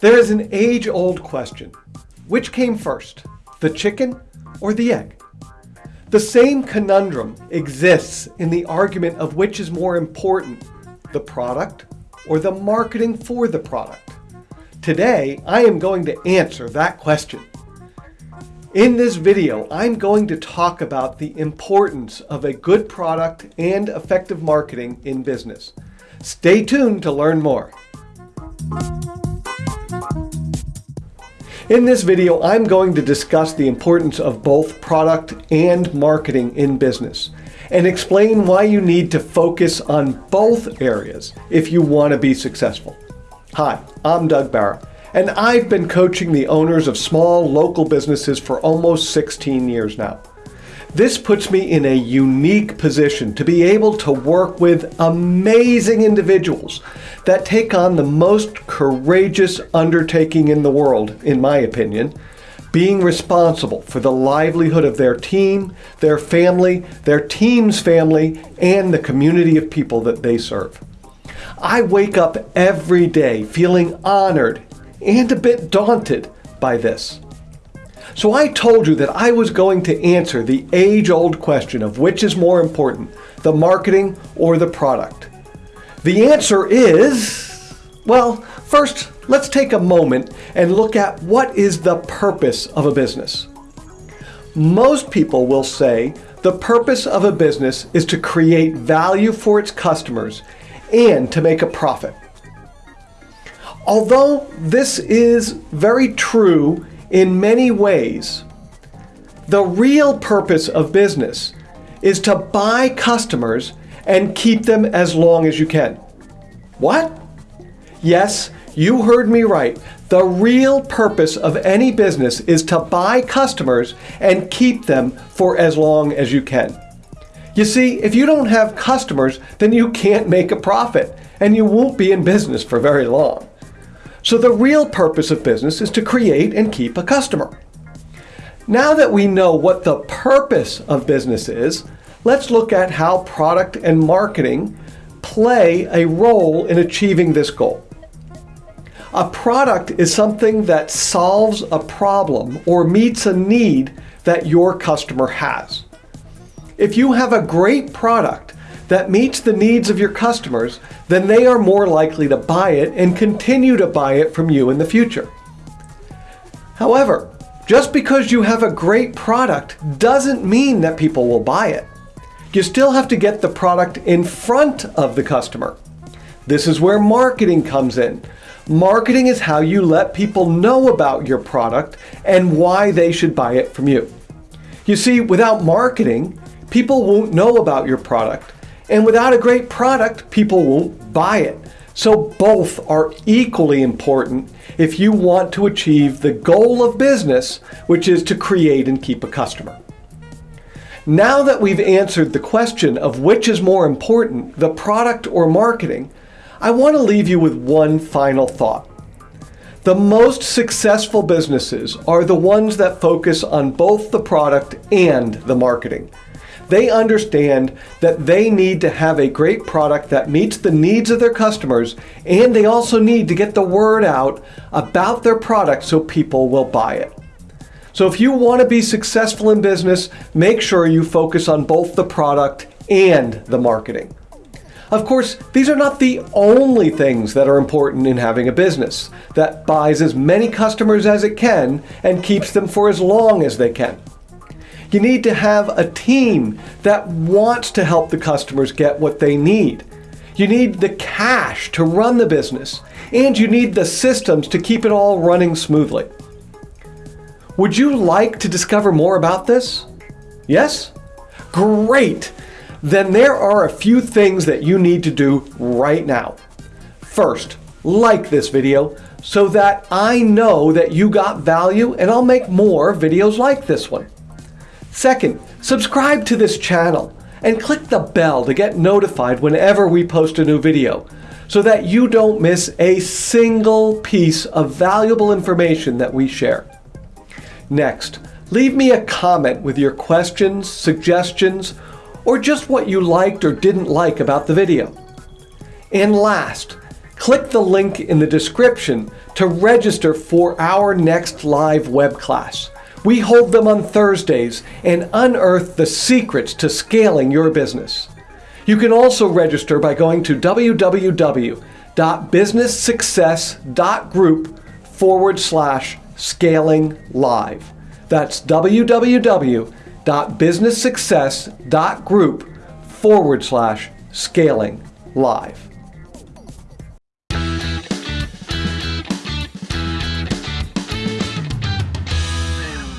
There is an age-old question. Which came first, the chicken or the egg? The same conundrum exists in the argument of which is more important, the product or the marketing for the product. Today, I am going to answer that question. In this video, I'm going to talk about the importance of a good product and effective marketing in business. Stay tuned to learn more. In this video, I'm going to discuss the importance of both product and marketing in business and explain why you need to focus on both areas if you want to be successful. Hi, I'm Doug Barra, and I've been coaching the owners of small local businesses for almost 16 years now. This puts me in a unique position to be able to work with amazing individuals that take on the most courageous undertaking in the world, in my opinion, being responsible for the livelihood of their team, their family, their team's family, and the community of people that they serve. I wake up every day feeling honored and a bit daunted by this. So I told you that I was going to answer the age-old question of which is more important, the marketing or the product. The answer is, well, first let's take a moment and look at what is the purpose of a business. Most people will say the purpose of a business is to create value for its customers and to make a profit. Although this is very true in many ways, the real purpose of business is to buy customers and keep them as long as you can. What? Yes, you heard me right. The real purpose of any business is to buy customers and keep them for as long as you can. You see, if you don't have customers, then you can't make a profit and you won't be in business for very long. So the real purpose of business is to create and keep a customer. Now that we know what the purpose of business is, let's look at how product and marketing play a role in achieving this goal. A product is something that solves a problem or meets a need that your customer has. If you have a great product that meets the needs of your customers, then they are more likely to buy it and continue to buy it from you in the future. However, just because you have a great product doesn't mean that people will buy it. You still have to get the product in front of the customer. This is where marketing comes in. Marketing is how you let people know about your product and why they should buy it from you. You see, without marketing, people won't know about your product and without a great product, people won't buy it. So both are equally important if you want to achieve the goal of business, which is to create and keep a customer. Now that we've answered the question of which is more important, the product or marketing, I want to leave you with one final thought. The most successful businesses are the ones that focus on both the product and the marketing. They understand that they need to have a great product that meets the needs of their customers and they also need to get the word out about their product so people will buy it. So if you want to be successful in business, make sure you focus on both the product and the marketing. Of course, these are not the only things that are important in having a business that buys as many customers as it can and keeps them for as long as they can. You need to have a team that wants to help the customers get what they need. You need the cash to run the business, and you need the systems to keep it all running smoothly. Would you like to discover more about this? Yes? Great! Then there are a few things that you need to do right now. First, like this video so that I know that you got value and I'll make more videos like this one. Second, subscribe to this channel and click the bell to get notified whenever we post a new video so that you don't miss a single piece of valuable information that we share. Next, leave me a comment with your questions, suggestions, or just what you liked or didn't like about the video. And last, Click the link in the description to register for our next live web class. We hold them on Thursdays and unearth the secrets to scaling your business. You can also register by going to www.businesssuccess.group forward slash scaling live. That's www.businesssuccess.group forward slash scaling live.